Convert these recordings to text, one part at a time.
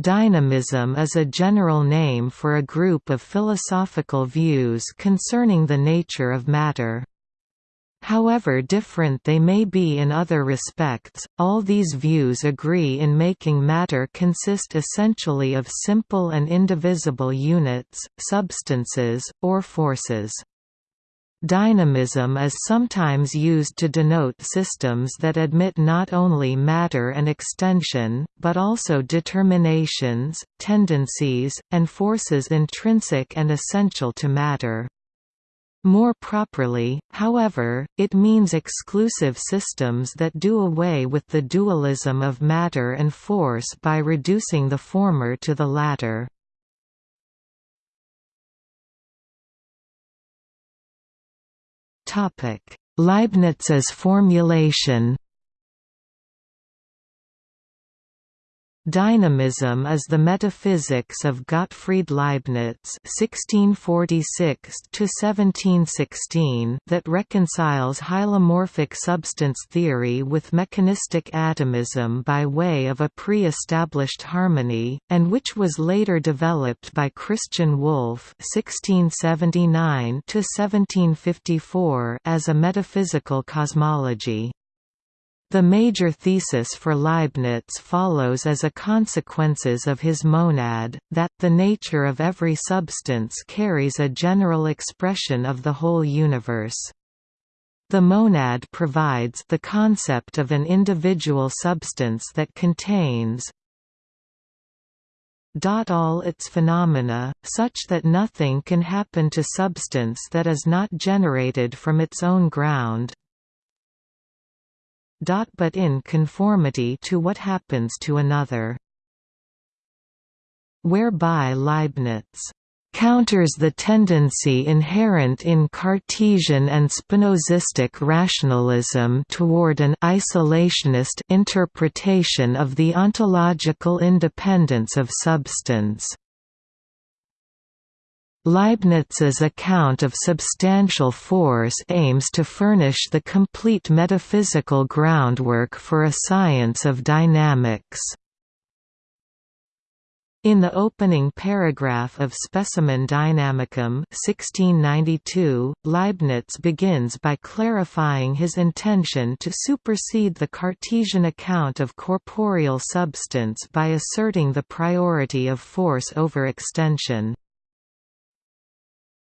Dynamism is a general name for a group of philosophical views concerning the nature of matter. However different they may be in other respects, all these views agree in making matter consist essentially of simple and indivisible units, substances, or forces. Dynamism is sometimes used to denote systems that admit not only matter and extension, but also determinations, tendencies, and forces intrinsic and essential to matter. More properly, however, it means exclusive systems that do away with the dualism of matter and force by reducing the former to the latter. Leibniz's formulation Dynamism is the metaphysics of Gottfried Leibniz (1646–1716) that reconciles hylomorphic substance theory with mechanistic atomism by way of a pre-established harmony, and which was later developed by Christian Wolff (1679–1754) as a metaphysical cosmology. The major thesis for Leibniz follows as a consequences of his monad, that the nature of every substance carries a general expression of the whole universe. The monad provides the concept of an individual substance that contains all its phenomena, such that nothing can happen to substance that is not generated from its own ground, but in conformity to what happens to another. Whereby Leibniz counters the tendency inherent in Cartesian and Spinozistic rationalism toward an isolationist interpretation of the ontological independence of substance. Leibniz's account of substantial force aims to furnish the complete metaphysical groundwork for a science of dynamics. In the opening paragraph of Specimen Dynamicum 1692, Leibniz begins by clarifying his intention to supersede the Cartesian account of corporeal substance by asserting the priority of force over extension.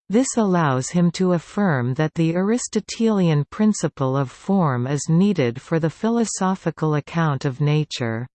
This allows him to affirm that the Aristotelian principle of form is needed for the philosophical account of nature.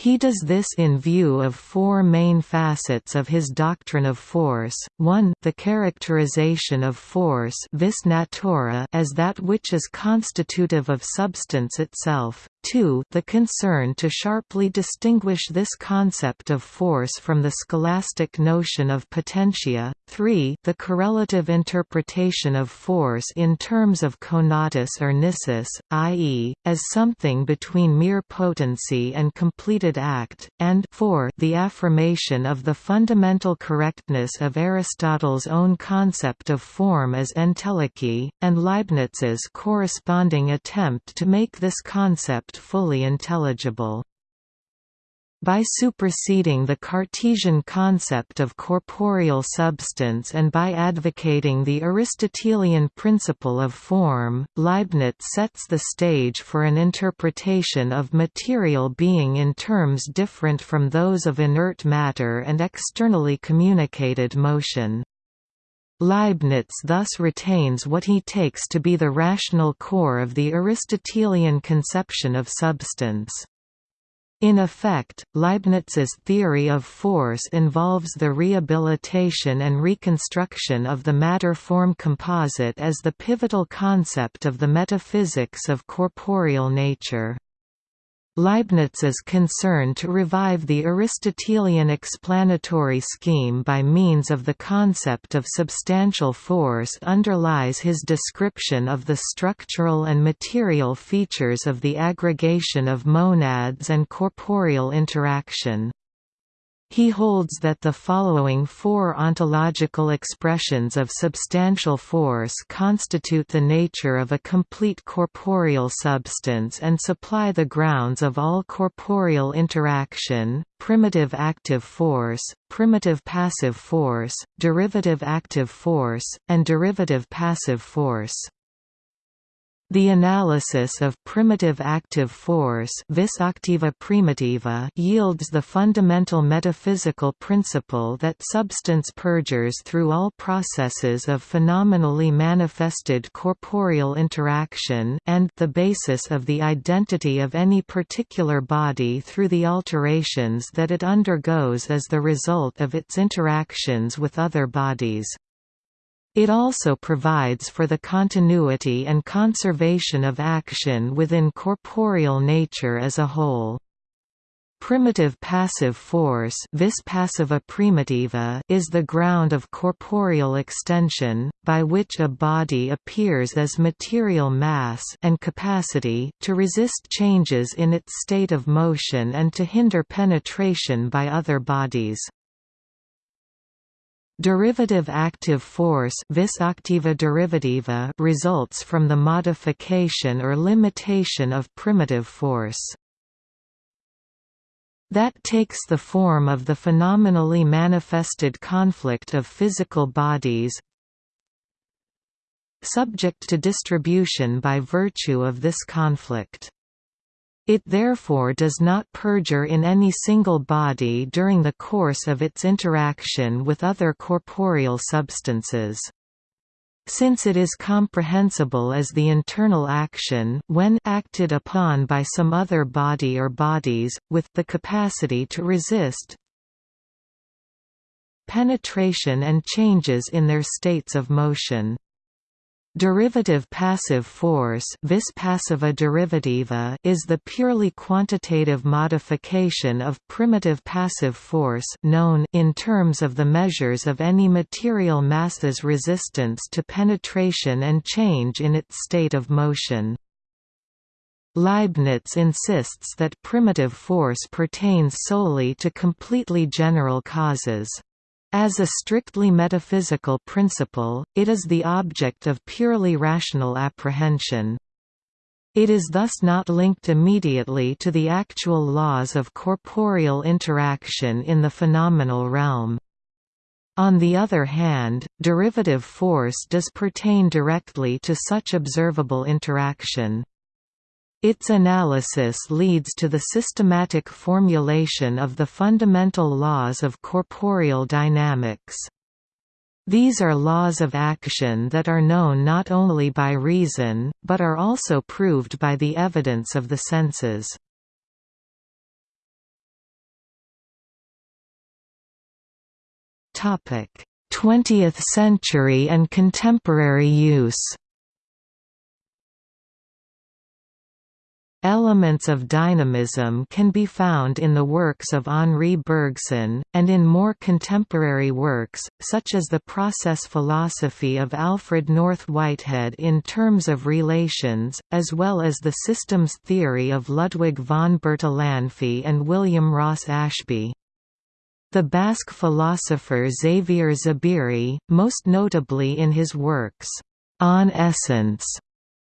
He does this in view of four main facets of his doctrine of force, 1 the characterization of force vis natura as that which is constitutive of substance itself, 2 the concern to sharply distinguish this concept of force from the scholastic notion of potentia, 3 the correlative interpretation of force in terms of conatus or nisus, i.e., as something between mere potency and completed act, and 4 the affirmation of the fundamental correctness of Aristotle's own concept of form as entelechy, and Leibniz's corresponding attempt to make this concept fully intelligible. By superseding the Cartesian concept of corporeal substance and by advocating the Aristotelian principle of form, Leibniz sets the stage for an interpretation of material being in terms different from those of inert matter and externally communicated motion. Leibniz thus retains what he takes to be the rational core of the Aristotelian conception of substance. In effect, Leibniz's theory of force involves the rehabilitation and reconstruction of the matter-form composite as the pivotal concept of the metaphysics of corporeal nature. Leibniz's concern to revive the Aristotelian explanatory scheme by means of the concept of substantial force underlies his description of the structural and material features of the aggregation of monads and corporeal interaction. He holds that the following four ontological expressions of substantial force constitute the nature of a complete corporeal substance and supply the grounds of all corporeal interaction, primitive active force, primitive passive force, derivative active force, and derivative passive force. The analysis of primitive active force vis activa primitiva yields the fundamental metaphysical principle that substance perdures through all processes of phenomenally manifested corporeal interaction and the basis of the identity of any particular body through the alterations that it undergoes as the result of its interactions with other bodies. It also provides for the continuity and conservation of action within corporeal nature as a whole. Primitive passive force vis passiva primitiva is the ground of corporeal extension, by which a body appears as material mass and capacity to resist changes in its state of motion and to hinder penetration by other bodies. Derivative active force vis activa derivativa results from the modification or limitation of primitive force. That takes the form of the phenomenally manifested conflict of physical bodies subject to distribution by virtue of this conflict. It therefore does not perdure in any single body during the course of its interaction with other corporeal substances. Since it is comprehensible as the internal action when acted upon by some other body or bodies, with the capacity to resist penetration and changes in their states of motion. Derivative passive force vis passiva derivativa is the purely quantitative modification of primitive passive force known in terms of the measures of any material mass's resistance to penetration and change in its state of motion. Leibniz insists that primitive force pertains solely to completely general causes. As a strictly metaphysical principle, it is the object of purely rational apprehension. It is thus not linked immediately to the actual laws of corporeal interaction in the phenomenal realm. On the other hand, derivative force does pertain directly to such observable interaction. Its analysis leads to the systematic formulation of the fundamental laws of corporeal dynamics. These are laws of action that are known not only by reason, but are also proved by the evidence of the senses. Topic: 20th century and contemporary use. Elements of dynamism can be found in the works of Henri Bergson, and in more contemporary works, such as the process philosophy of Alfred North Whitehead in terms of relations, as well as the systems theory of Ludwig von Bertalanffy and William Ross Ashby. The Basque philosopher Xavier Zubiri, most notably in his works, On Essence,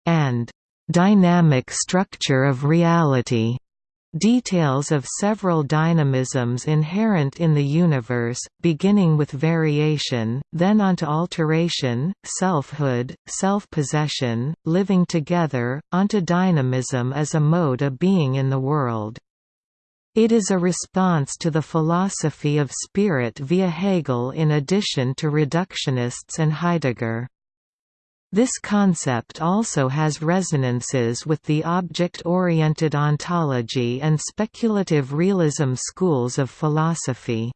and dynamic structure of reality details of several dynamisms inherent in the universe, beginning with variation, then onto alteration, selfhood, self-possession, living together, onto dynamism as a mode of being in the world. It is a response to the philosophy of spirit via Hegel in addition to reductionists and Heidegger. This concept also has resonances with the object-oriented ontology and speculative realism schools of philosophy.